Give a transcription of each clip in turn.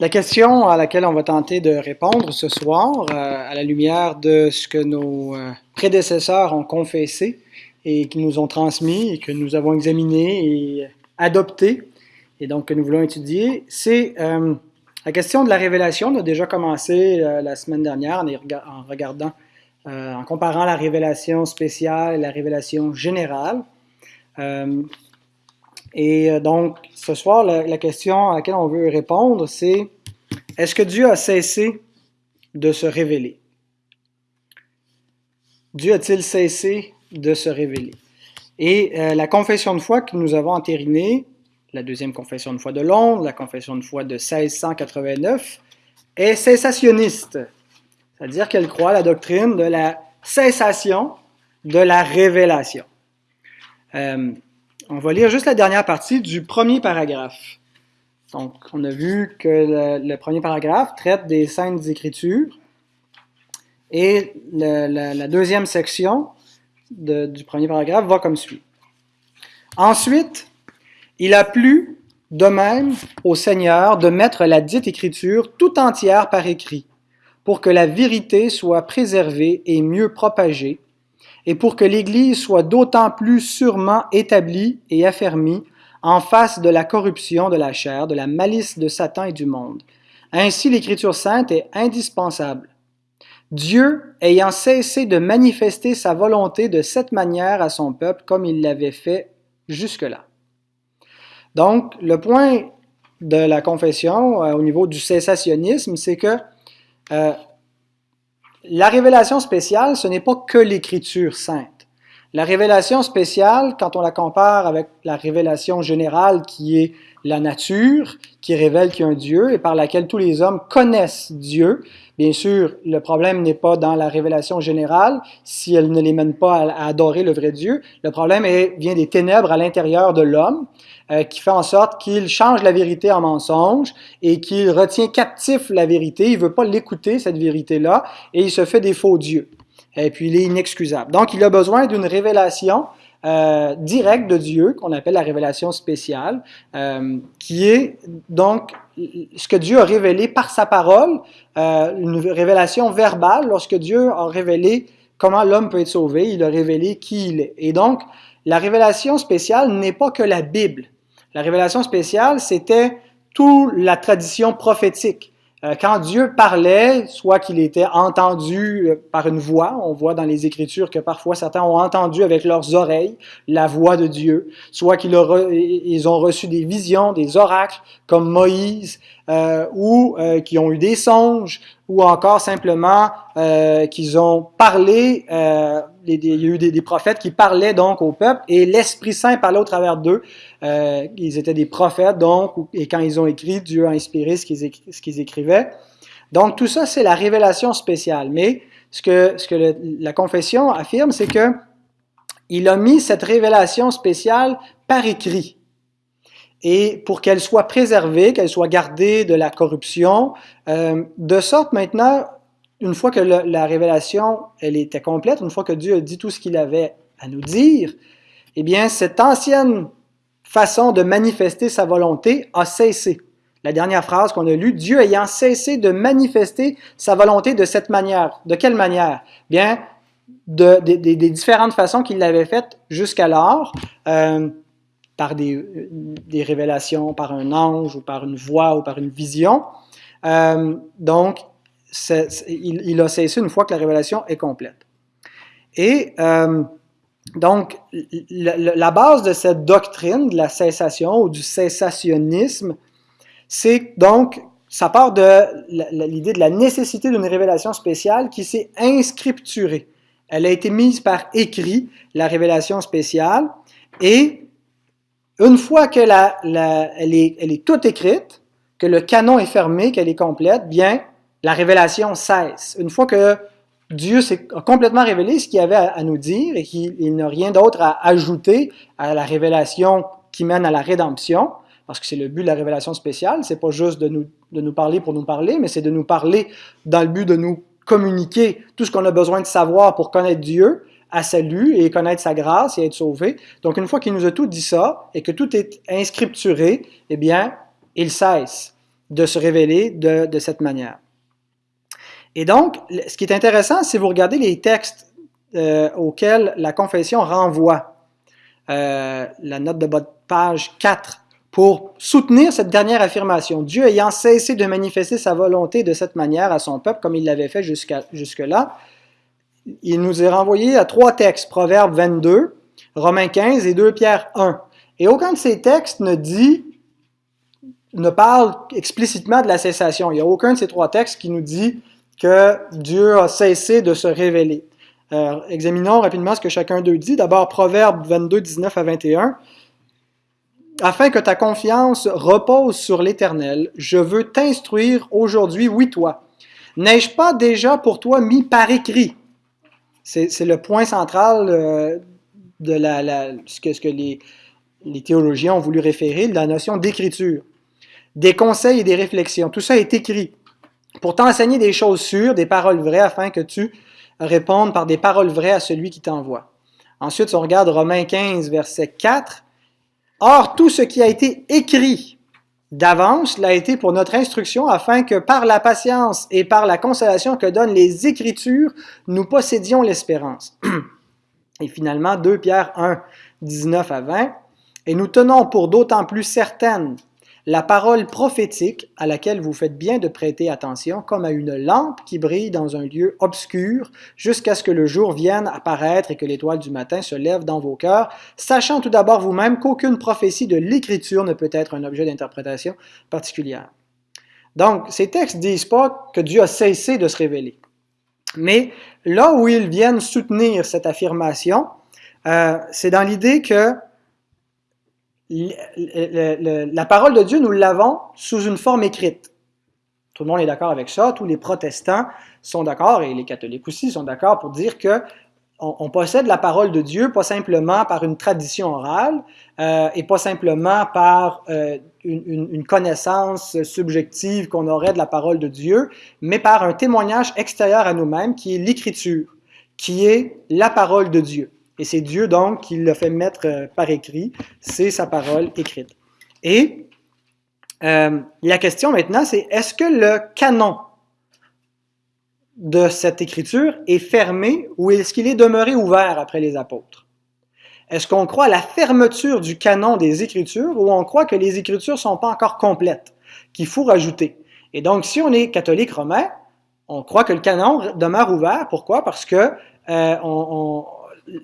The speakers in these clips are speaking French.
La question à laquelle on va tenter de répondre ce soir, euh, à la lumière de ce que nos euh, prédécesseurs ont confessé et qui nous ont transmis et que nous avons examiné et adopté, et donc que nous voulons étudier, c'est euh, la question de la révélation. On a déjà commencé la semaine dernière en, regardant, en comparant la révélation spéciale et la révélation générale. Et euh, donc, ce soir, la, question à laquelle on veut répondre, c'est est-ce que Dieu a cessé de se révéler? Dieu a-t-il cessé de se révéler? Et euh, la confession de foi que nous avons entérinée, la deuxième confession de foi de Londres, la confession de foi de 1689, est cessationniste. C'est-à-dire qu'elle croit à la doctrine de la cessation de la révélation. Euh, on va lire juste la dernière partie du premier paragraphe. Donc, on a vu que le, premier paragraphe traite des saintes écritures et la, deuxième section du premier paragraphe va comme suit. Ensuite, il a plu de même au Seigneur de mettre la dite écriture tout entière par écrit, pour que la vérité soit préservée et mieux propagée, et pour que l'Église soit d'autant plus sûrement établie et affermie en face de la corruption de la chair, de la malice de Satan et du monde. Ainsi, l'Écriture sainte est indispensable. Dieu, ayant cessé de manifester sa volonté de cette manière à son peuple comme il l'avait fait jusque-là. Donc, le point de la confession euh, au niveau du cessationnisme, c'est que euh, la révélation spéciale, ce n'est pas que l'écriture sainte. La révélation spéciale, quand on la compare avec la révélation générale qui est la nature, qui révèle qu'il y a un Dieu et par laquelle tous les hommes connaissent Dieu, bien sûr, le problème n'est pas dans la révélation générale, si elle ne les mène pas à, adorer le vrai Dieu. Le problème vient des ténèbres à l'intérieur de l'homme, euh, qui fait en sorte qu'il change la vérité en mensonge et qu'il retient captif la vérité. Il veut pas l'écouter, cette vérité-là, et il se fait des faux dieux. Et puis, il est inexcusable. Donc, il a besoin d'une révélation euh, directe de Dieu, qu'on appelle la révélation spéciale, euh, qui est donc ce que Dieu a révélé par sa parole, euh, une révélation verbale, lorsque Dieu a révélé comment l'homme peut être sauvé, il a révélé qui il est. Et donc, la révélation spéciale n'est pas que la Bible. La révélation spéciale, c'était toute la tradition prophétique. Euh, quand Dieu parlait, soit qu'il était entendu euh, par une voix, on voit dans les Écritures que parfois certains ont entendu avec leurs oreilles la voix de Dieu, soit qu'ils ont reçu des visions, des oracles comme Moïse, euh, ou euh, qui ont eu des songes, ou encore simplement qu'ils ont parlé, euh, il y a eu des, prophètes qui parlaient donc au peuple, et l'Esprit Saint parlait au travers d'eux. ils étaient des prophètes, donc, et quand ils ont écrit, Dieu a inspiré ce qu'ils écrivaient. Donc tout ça, c'est la révélation spéciale. Mais ce que, la confession affirme, c'est que il a mis cette révélation spéciale par écrit et pour qu'elle soit préservée, qu'elle soit gardée de la corruption, euh, de sorte maintenant, une fois que la révélation était complète, une fois que Dieu a dit tout ce qu'il avait à nous dire, eh bien, cette ancienne façon de manifester sa volonté a cessé. La dernière phrase qu'on a lue, Dieu ayant cessé de manifester sa volonté de cette manière. De quelle manière? Bien, de, des différentes façons qu'il l'avait faites jusqu'alors. Euh, par des, des, révélations, par un ange ou par une voix ou par une vision. Euh, donc, il, il, a cessé une fois que la révélation est complète. Et euh, donc, la, base de cette doctrine de la cessation ou du cessationnisme, c'est donc, ça part de l'idée de la nécessité d'une révélation spéciale qui s'est inscripturée. Elle a été mise par écrit, la révélation spéciale, et une fois que la, elle, elle est toute écrite, que le canon est fermé, qu'elle est complète, bien, la révélation cesse. Une fois que Dieu s'est complètement révélé ce qu'il avait à, nous dire et qu'il n'a rien d'autre à ajouter à la révélation qui mène à la rédemption, parce que c'est le but de la révélation spéciale, c'est pas juste de nous, de nous parler pour nous parler, mais c'est de nous parler dans le but de nous communiquer tout ce qu'on a besoin de savoir pour connaître Dieu, à salut et connaître sa grâce et être sauvé. Donc, une fois qu'il nous a tout dit ça et que tout est inscripturé, eh bien, il cesse. de se révéler de, de cette manière. Et donc, ce qui est intéressant, si vous regardez les textes euh, auxquels la confession renvoie, euh, la note de bas de page 4, pour soutenir cette dernière affirmation. Dieu ayant cessé de manifester sa volonté de cette manière à son peuple, comme il l'avait fait jusque-là, il nous est renvoyé à trois textes, Proverbe 22, Romains 15 et 2 Pierre 1. Et aucun de ces textes ne dit, ne parle explicitement de la cessation. Il n'y a aucun de ces trois textes qui nous dit que Dieu a cessé de se révéler. Euh, examinons rapidement ce que chacun d'eux dit. D'abord, Proverbe 22, 19 à 21. Afin que ta confiance repose sur l'Éternel, je veux t'instruire aujourd'hui, oui toi. N'ai-je pas déjà pour toi mis par écrit? C'est le point central euh, de ce que, les, les, théologiens ont voulu référer, la notion d'écriture. Des conseils et des réflexions, tout ça est écrit pour t'enseigner des choses sûres, des paroles vraies, afin que tu répondes par des paroles vraies à celui qui t'envoie. Ensuite, on regarde Romains 15, verset 4. Or, tout ce qui a été écrit d'avance l'a été pour notre instruction, afin que par la patience et par la consolation que donnent les Écritures, nous possédions l'espérance. Et finalement, 2 Pierre 1, 19 à 20. Et nous tenons pour d'autant plus certaines la parole prophétique à laquelle vous faites bien de prêter attention comme à une lampe qui brille dans un lieu obscur jusqu'à ce que le jour vienne apparaître et que l'étoile du matin se lève dans vos cœurs, sachant tout d'abord vous-même qu'aucune prophétie de l'Écriture ne peut être un objet d'interprétation particulière. Donc, ces textes disent pas que Dieu a cessé de se révéler. Mais là où ils viennent soutenir cette affirmation, euh, c'est dans l'idée que la parole de Dieu, nous l'avons sous une forme écrite. Tout le monde est d'accord avec ça, tous les protestants sont d'accord, et les catholiques aussi sont d'accord pour dire que on, possède la parole de Dieu pas simplement par une tradition orale euh, et pas simplement par euh, une, une, connaissance subjective qu'on aurait de la parole de Dieu, mais par un témoignage extérieur à nous-mêmes qui est l'écriture, qui est la parole de Dieu. Et c'est Dieu donc qui l'a fait mettre euh, par écrit, c'est sa parole écrite. Et euh, la question maintenant, c'est est-ce que le canon de cette écriture est fermé ou est-ce qu'il est demeuré ouvert après les apôtres? Est-ce qu'on croit à la fermeture du canon des Écritures ou on croit que les Écritures ne sont pas encore complètes, qu'il faut rajouter? Et donc, si on est catholique romain, on croit que le canon demeure ouvert. Pourquoi? Parce que euh, on,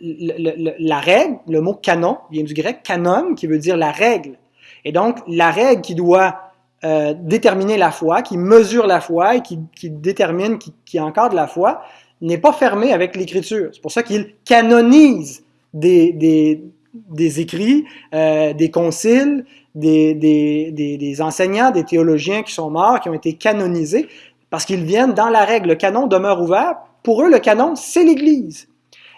la règle, le mot canon vient du grec canon, qui veut dire la règle. Et donc, la règle qui doit euh, déterminer la foi, qui mesure la foi et qui, détermine, qui, qui encadre la foi, n'est pas fermée avec l'Écriture. C'est pour ça qu'il canonise des, des, écrits, euh, des conciles, des, des, enseignants, des théologiens qui sont morts, qui ont été canonisés, parce qu'ils viennent dans la règle. Le canon demeure ouvert. Pour eux, le canon, c'est l'Église.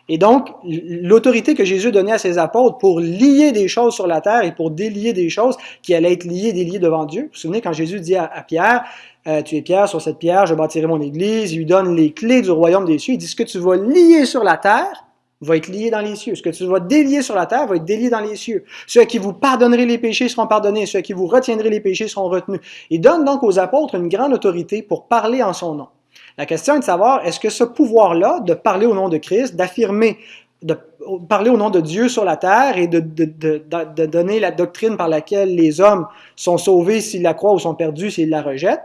Et donc, l'autorité que Jésus donnait à ses apôtres pour lier des choses sur la terre et pour délier des choses qui allaient être liées, déliées devant Dieu. Vous vous souvenez quand Jésus dit à, Pierre, euh, tu es Pierre, sur cette pierre, je bâtirai mon église, il lui donne les clés du royaume des cieux. Il dit, ce que tu vas lier sur la terre va être lié dans les cieux. Ce que tu vas délier sur la terre va être délié dans les cieux. Ceux qui vous pardonnerez les péchés seront pardonnés, ceux qui vous retiendrez les péchés seront retenus. Il donne donc aux apôtres une grande autorité pour parler en son nom. La question est de savoir, est-ce que ce pouvoir-là de parler au nom de Christ, d'affirmer, de parler au nom de Dieu sur la terre et de, donner la doctrine par laquelle les hommes sont sauvés s'ils la croient ou sont perdus s'ils la rejettent,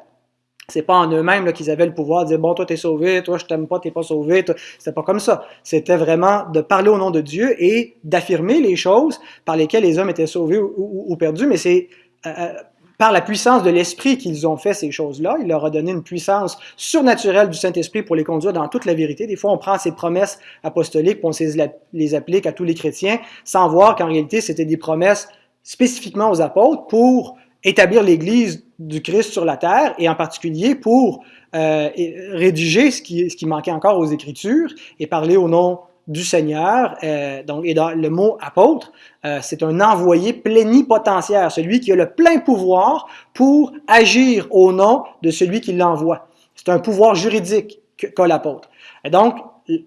c'est pas en eux-mêmes qu'ils avaient le pouvoir de dire bon toi t'es sauvé, toi je t'aime pas, t'es pas sauvé. C'était pas comme ça. C'était vraiment de parler au nom de Dieu et d'affirmer les choses par lesquelles les hommes étaient sauvés ou, perdus. Mais c'est euh, euh, par la puissance de l'Esprit qu'ils ont fait ces choses-là. Il leur a donné une puissance surnaturelle du Saint-Esprit pour les conduire dans toute la vérité. Des fois, on prend ces promesses apostoliques, pour on les applique à tous les chrétiens, sans voir qu'en réalité, c'était des promesses spécifiquement aux apôtres pour établir l'Église du Christ sur la terre, et en particulier pour euh, rédiger ce qui, ce qui manquait encore aux Écritures et parler au nom du Seigneur. Euh, donc, et dans le mot apôtre, euh, c'est un envoyé plénipotentiaire, celui qui a le plein pouvoir pour agir au nom de celui qui l'envoie. C'est un pouvoir juridique qu'a l'apôtre. Et donc,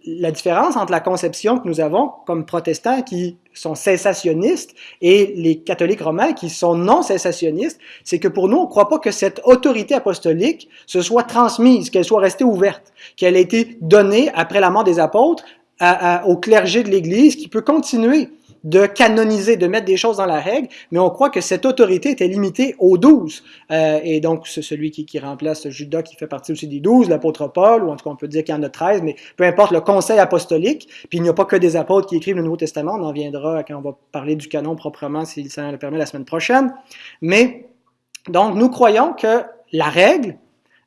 la différence entre la conception que nous avons comme protestants qui sont cessationnistes et les catholiques romains qui sont non cessationnistes, c'est que pour nous, on ne croit pas que cette autorité apostolique se soit transmise, qu'elle soit restée ouverte, qu'elle ait été donnée après la mort des apôtres au clergé de l'Église qui peut continuer de canoniser, de mettre des choses dans la règle, mais on croit que cette autorité était limitée aux douze. Euh, et donc, c'est celui qui, remplace Judas, qui fait partie aussi des douze, l'apôtre Paul, ou en tout cas, on peut dire qu'il y en a treize, mais peu importe le conseil apostolique. Puis il n'y a pas que des apôtres qui écrivent le Nouveau Testament, on en viendra quand on va parler du canon proprement, si ça le permet, la semaine prochaine. Mais, donc, nous croyons que la règle,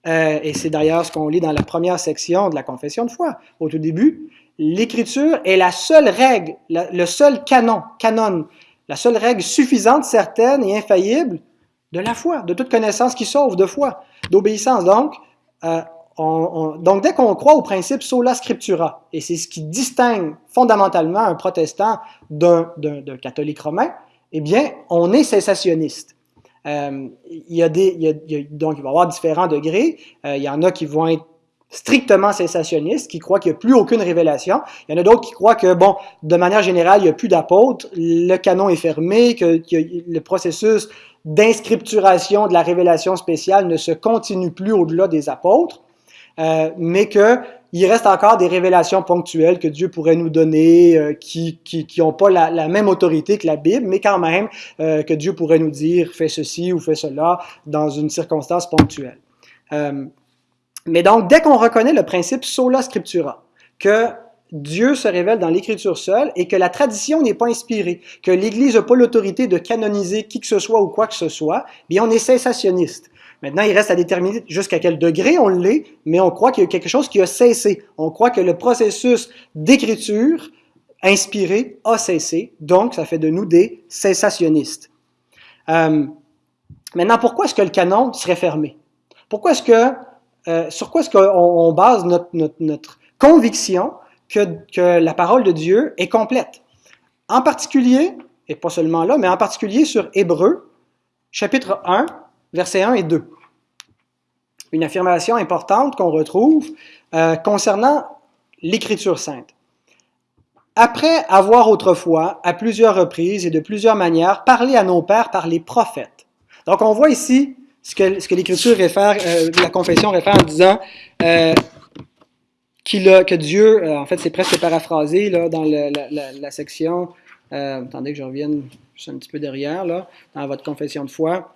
euh, et c'est d'ailleurs ce qu'on lit dans la première section de la confession de foi, au tout début, l'écriture est la seule règle, le seul canon, canon, la seule règle suffisante, certaine et infaillible de la foi, de toute connaissance qui sauve, de foi, d'obéissance. Donc, euh, donc, dès qu'on croit au principe sola scriptura, et c'est ce qui distingue fondamentalement un protestant d'un catholique romain, eh bien, on est cessationniste. Euh, il y a des, il y a, donc, il va y avoir différents degrés. Euh, il y en a qui vont être strictement sensationnistes, qui croient qu'il n'y a plus aucune révélation. Il y en a d'autres qui croient que, bon, de manière générale, il n'y a plus d'apôtres, le canon est fermé, que, le processus d'inscripturation de la révélation spéciale ne se continue plus au-delà des apôtres, euh, mais qu'il reste encore des révélations ponctuelles que Dieu pourrait nous donner, euh, qui n'ont pas la, même autorité que la Bible, mais quand même euh, que Dieu pourrait nous dire fais ceci ou fais cela dans une circonstance ponctuelle. Mais donc, dès qu'on reconnaît le principe sola scriptura, que Dieu se révèle dans l'Écriture seule et que la tradition n'est pas inspirée, que l'Église n'a pas l'autorité de canoniser qui que ce soit ou quoi que ce soit, bien on est cessationniste. Maintenant, il reste à déterminer jusqu'à quel degré on l'est, mais on croit qu'il y a quelque chose qui a cessé. On croit que le processus d'écriture inspiré a cessé, donc ça fait de nous des cessationnistes. Euh, maintenant, pourquoi est-ce que le canon serait fermé? Pourquoi est-ce que euh, sur quoi est-ce qu'on base notre, conviction que, que, la parole de Dieu est complète? En particulier, et pas seulement là, mais en particulier sur Hébreu, chapitre 1, versets 1 et 2. Une affirmation importante qu'on retrouve euh, concernant l'Écriture sainte. Après avoir autrefois, à plusieurs reprises et de plusieurs manières, parlé à nos pères par les prophètes. Donc on voit ici ce que, l'Écriture réfère, euh, la confession réfère en disant euh, qu'il a, que Dieu, euh, en fait c'est presque paraphrasé là, dans la, section, attendez que je revienne juste un petit peu derrière, là, dans votre confession de foi.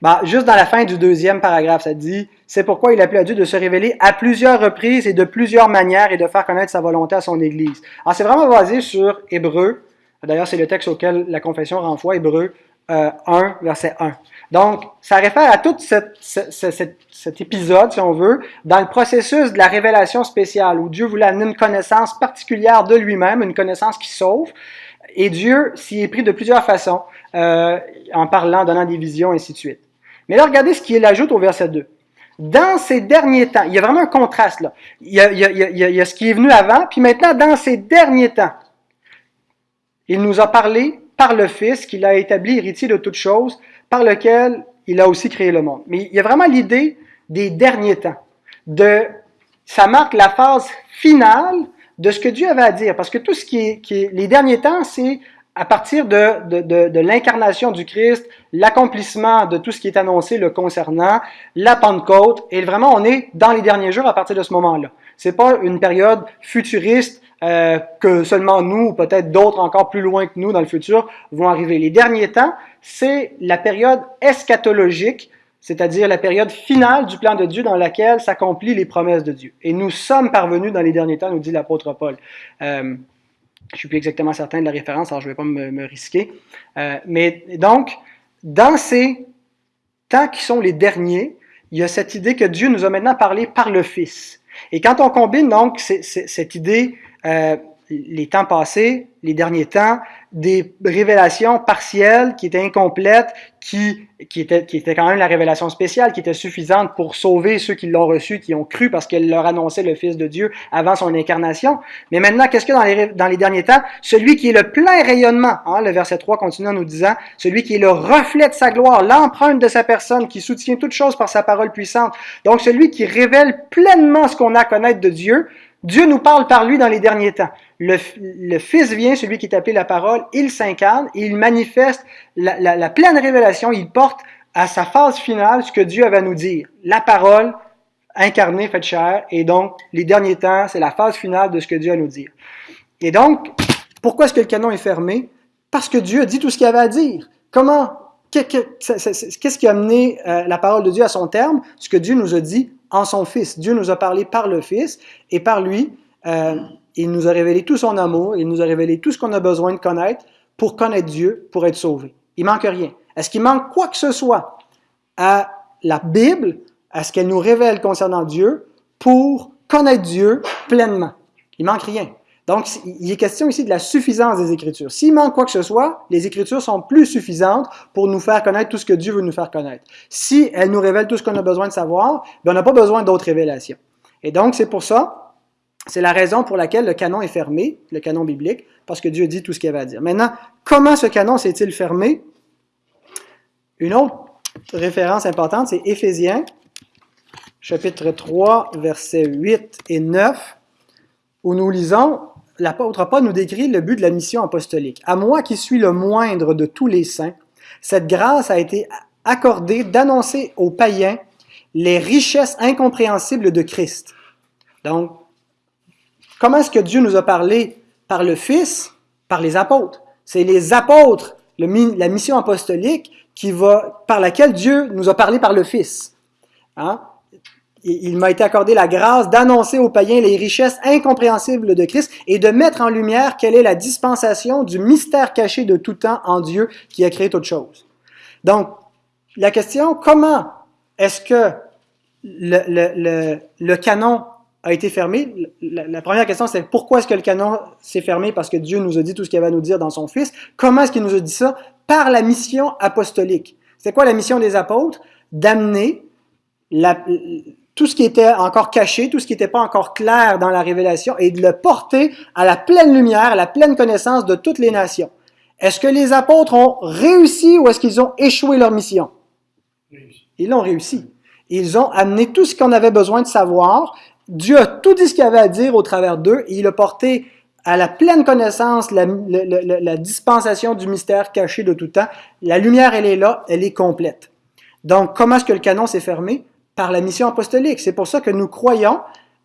Bah, juste dans la fin du deuxième paragraphe, ça dit C'est pourquoi il a appelé à Dieu de se révéler à plusieurs reprises et de plusieurs manières et de faire connaître sa volonté à son Église. Alors, c'est vraiment basé sur Hébreu, D'ailleurs, c'est le texte auquel la confession renvoie, Hébreu 1, euh, verset 1. Donc, ça réfère à tout cet épisode, si on veut, dans le processus de la révélation spéciale, où Dieu voulait amener une connaissance particulière de lui-même, une connaissance qui sauve, et Dieu s'y est pris de plusieurs façons, euh, en parlant, donnant des visions, et ainsi de suite. Mais là, regardez ce qu'il ajoute au verset 2. Dans ces derniers temps, il y a vraiment un contraste là. Il y a, il y a, il y a ce qui est venu avant, puis maintenant, dans ces derniers temps, il nous a parlé par le Fils qu'il a établi héritier de toutes choses, par lequel il a aussi créé le monde. Mais il y a vraiment l'idée des derniers temps. Ça marque la phase finale de ce que Dieu avait à dire. Parce que tout ce qui est, les derniers temps, c'est à partir de, l'incarnation du Christ, l'accomplissement de tout ce qui est annoncé le concernant, la Pentecôte, et vraiment on est dans les derniers jours à partir de ce moment-là. C'est pas une période futuriste euh, que seulement nous, ou peut-être d'autres encore plus loin que nous dans le futur, vont arriver. Les derniers temps, c'est la période eschatologique, c'est-à-dire la période finale du plan de Dieu dans laquelle s'accomplissent les promesses de Dieu. Et nous sommes parvenus dans les derniers temps, nous dit l'apôtre Paul. Euh, je suis plus exactement certain de la référence, alors je ne vais pas me, me risquer. Euh, mais donc, dans ces temps qui sont les derniers, il y a cette idée que Dieu nous a maintenant parlé par le Fils. Et quand on combine donc cette idée euh, les temps passés, les derniers temps, des révélations partielles qui étaient incomplètes, qui, qui, étaient, qui étaient quand même la révélation spéciale, qui était suffisante pour sauver ceux qui l'ont reçu, qui ont cru parce qu'elle leur annonçait le Fils de Dieu avant son incarnation. Mais maintenant, qu'est-ce que dans les, dans les derniers temps? Celui qui est le plein rayonnement, hein, le verset 3 continue en nous disant, celui qui est le reflet de sa gloire, l'empreinte de sa personne, qui soutient toutes choses par sa parole puissante. Donc celui qui révèle pleinement ce qu'on a à connaître de Dieu, Dieu nous parle par lui dans les derniers temps. Le, Fils vient, celui qui est appelé la parole, il s'incarne, il manifeste la, pleine révélation, il porte à sa phase finale ce que Dieu avait à nous dire. La parole incarnée, faite chair, et donc les derniers temps, c'est la phase finale de ce que Dieu a nous dire. Et donc, pourquoi est-ce que le canon est fermé? Parce que Dieu a dit tout ce qu'il avait à dire. Comment? Qu'est-ce qui a amené euh, la parole de Dieu à son terme? Ce que Dieu nous a dit en son Fils. Dieu nous a parlé par le Fils et par lui, euh, il nous a révélé tout son amour, il nous a révélé tout ce qu'on a besoin de connaître pour connaître Dieu, pour être sauvé. Il manque rien. Est-ce qu'il manque quoi que ce soit à la Bible, à ce qu'elle nous révèle concernant Dieu, pour connaître Dieu pleinement? Il manque rien. Donc, il est question ici de la suffisance des Écritures. S'il manque quoi que ce soit, les Écritures sont plus suffisantes pour nous faire connaître tout ce que Dieu veut nous faire connaître. Si elles nous révèlent tout ce qu'on a besoin de savoir, bien, on n'a pas besoin d'autres révélations. Et donc, c'est pour ça, c'est la raison pour laquelle le canon est fermé, le canon biblique, parce que Dieu dit tout ce qu'il avait à dire. Maintenant, comment ce canon s'est-il fermé? Une autre référence importante, c'est Éphésiens, chapitre 3, versets 8 et 9, où nous lisons l'apôtre Paul nous décrit le but de la mission apostolique. À moi qui suis le moindre de tous les saints, cette grâce a été accordée d'annoncer aux païens les richesses incompréhensibles de Christ. Donc, comment est-ce que Dieu nous a parlé par le Fils, par les apôtres? C'est les apôtres, la mission apostolique, qui va, par laquelle Dieu nous a parlé par le Fils. Hein? Il m'a été accordé la grâce d'annoncer aux païens les richesses incompréhensibles de Christ et de mettre en lumière quelle est la dispensation du mystère caché de tout temps en Dieu qui a créé toute chose. Donc, la question, comment est-ce que le, canon a été fermé? La, la première question, c'est pourquoi est-ce que le canon s'est fermé? Parce que Dieu nous a dit tout ce qu'il avait à nous dire dans son Fils. Comment est-ce qu'il nous a dit ça? Par la mission apostolique. C'est quoi la mission des apôtres? D'amener la, tout ce qui était encore caché, tout ce qui n'était pas encore clair dans la révélation, et de le porter à la pleine lumière, à la pleine connaissance de toutes les nations. Est-ce que les apôtres ont réussi ou est-ce qu'ils ont échoué leur mission? Ils l'ont réussi. Ils ont amené tout ce qu'on avait besoin de savoir. Dieu a tout dit ce qu'il avait à dire au travers d'eux et il a porté à la pleine connaissance la, la, la, dispensation du mystère caché de tout temps. La lumière, elle est là, elle est complète. Donc, comment est-ce que le canon s'est fermé? Par la mission apostolique. C'est pour ça que nous croyons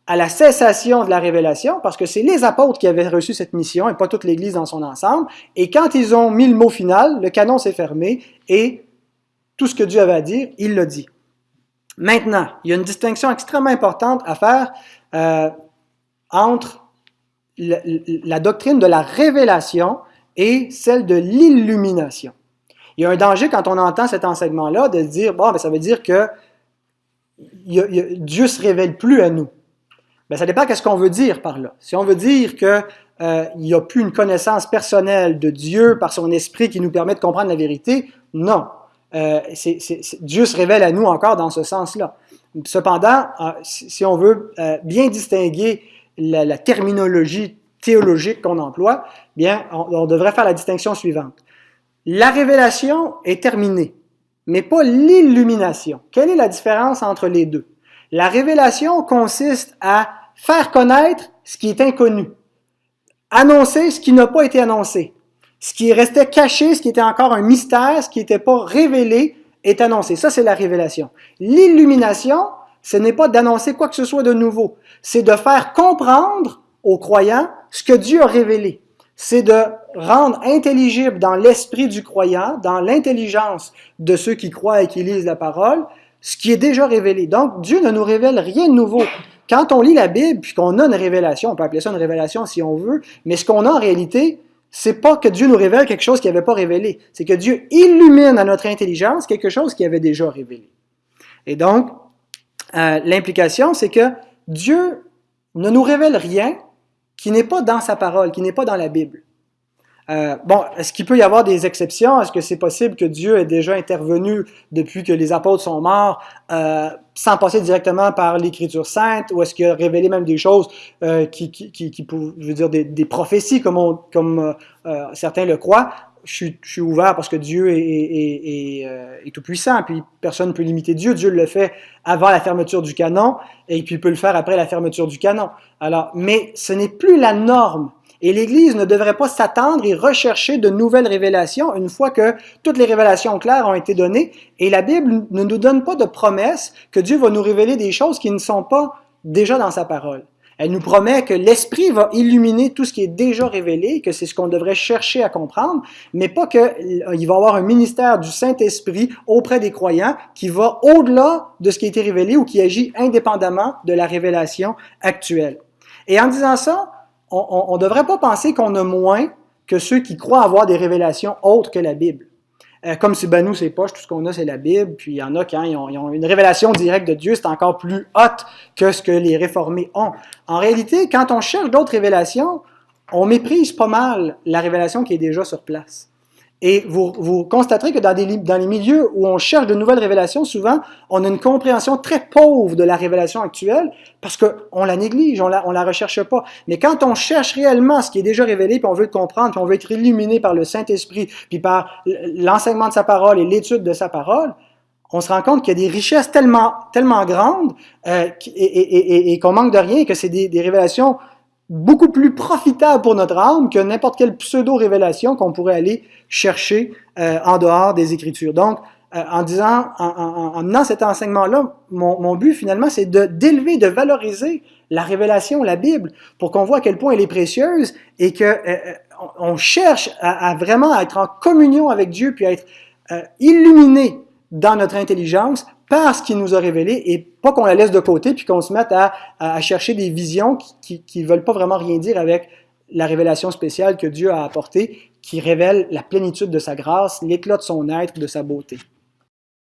à la cessation de la révélation, parce que c'est les apôtres qui avaient reçu cette mission et pas toute l'Église dans son ensemble. Et quand ils ont mis le mot final, le canon s'est fermé et tout ce que Dieu avait à dire, il l'a dit. Maintenant, il y a une distinction extrêmement importante à faire euh, entre la, doctrine de la révélation et celle de l'illumination. Il y a un danger quand on entend cet enseignement-là de dire, bon, ben, ça veut dire que Dieu se révèle plus à nous. Ben, ça dépend de ce qu'on veut dire par là. Si on veut dire qu'il euh, n'y a plus une connaissance personnelle de Dieu par son esprit qui nous permet de comprendre la vérité, non. Euh, Dieu se révèle à nous encore dans ce sens-là. Cependant, euh, si on veut bien distinguer la, terminologie théologique qu'on emploie, bien, on devrait faire la distinction suivante. La révélation est terminée mais pas l'illumination. Quelle est la différence entre les deux? La révélation consiste à faire connaître ce qui est inconnu, annoncer ce qui n'a pas été annoncé, ce qui restait caché, ce qui était encore un mystère, ce qui n'était pas révélé, est annoncé. Ça, c'est la révélation. L'illumination, ce n'est pas d'annoncer quoi que ce soit de nouveau, c'est de faire comprendre aux croyants ce que Dieu a révélé c'est de rendre intelligible dans l'esprit du croyant, dans l'intelligence de ceux qui croient et qui lisent la parole, ce qui est déjà révélé. Donc, Dieu ne nous révèle rien de nouveau. Quand on lit la Bible, puis qu'on a une révélation, on peut appeler ça une révélation si on veut, mais ce qu'on a en réalité, c'est pas que Dieu nous révèle quelque chose qu'il n'avait pas révélé. C'est que Dieu illumine à notre intelligence quelque chose qu'il avait déjà révélé. Et donc, euh, l'implication, c'est que Dieu ne nous révèle rien qui n'est pas dans sa parole, qui n'est pas dans la Bible. Euh, bon, est-ce qu'il peut y avoir des exceptions? Est-ce que c'est possible que Dieu ait déjà intervenu depuis que les apôtres sont morts euh, sans passer directement par l'Écriture sainte? Ou est-ce qu'il a révélé même des choses euh, qui, qui, dire, des, prophéties comme, certains le croient? Je suis, je suis, ouvert parce que Dieu est, est, est, euh, est tout-puissant, puis personne ne peut limiter Dieu. Dieu le fait avant la fermeture du canon, et puis il peut le faire après la fermeture du canon. Alors, mais ce n'est plus la norme. Et l'Église ne devrait pas s'attendre et rechercher de nouvelles révélations une fois que toutes les révélations claires ont été données. Et la Bible ne nous donne pas de promesse que Dieu va nous révéler des choses qui ne sont pas déjà dans sa parole. Elle nous promet que l'Esprit va illuminer tout ce qui est déjà révélé, que c'est ce qu'on devrait chercher à comprendre, mais pas qu'il va y avoir un ministère du Saint-Esprit auprès des croyants qui va au-delà de ce qui a été révélé ou qui agit indépendamment de la révélation actuelle. Et en disant ça, on ne devrait pas penser qu'on a moins que ceux qui croient avoir des révélations autres que la Bible. Euh, comme si nous, c'est poche, tout ce qu'on a, c'est la Bible, puis il y en a qui hein, ils ont, une révélation directe de Dieu, c'est encore plus haute que ce que les réformés ont. En réalité, quand on cherche d'autres révélations, on méprise pas mal la révélation qui est déjà sur place. Et vous, vous constaterez que dans, des, dans les milieux où on cherche de nouvelles révélations, souvent, on a une compréhension très pauvre de la révélation actuelle parce qu'on la néglige, on la, on la recherche pas. Mais quand on cherche réellement ce qui est déjà révélé, puis on veut le comprendre, puis on veut être illuminé par le Saint-Esprit, puis par l'enseignement de sa parole et l'étude de sa parole, on se rend compte qu'il y a des richesses tellement, tellement grandes euh, et, et, et, et qu'on manque de rien, que c'est des, des révélations beaucoup plus profitable pour notre âme que n'importe quelle pseudo-révélation qu'on pourrait aller chercher euh, en dehors des Écritures. Donc, euh, en disant, en, en, en menant cet enseignement-là, mon, but finalement, c'est de d'élever, de valoriser la révélation, la Bible, pour qu'on voit à quel point elle est précieuse et que euh, on cherche à, vraiment être en communion avec Dieu, puis à être illuminé dans notre intelligence par ce qu'il nous a révélé et pas qu'on la laisse de côté puis qu'on se mette à, à, chercher des visions qui ne veulent pas vraiment rien dire avec la révélation spéciale que Dieu a apportée, qui révèle la plénitude de sa grâce, l'éclat de son être, de sa beauté.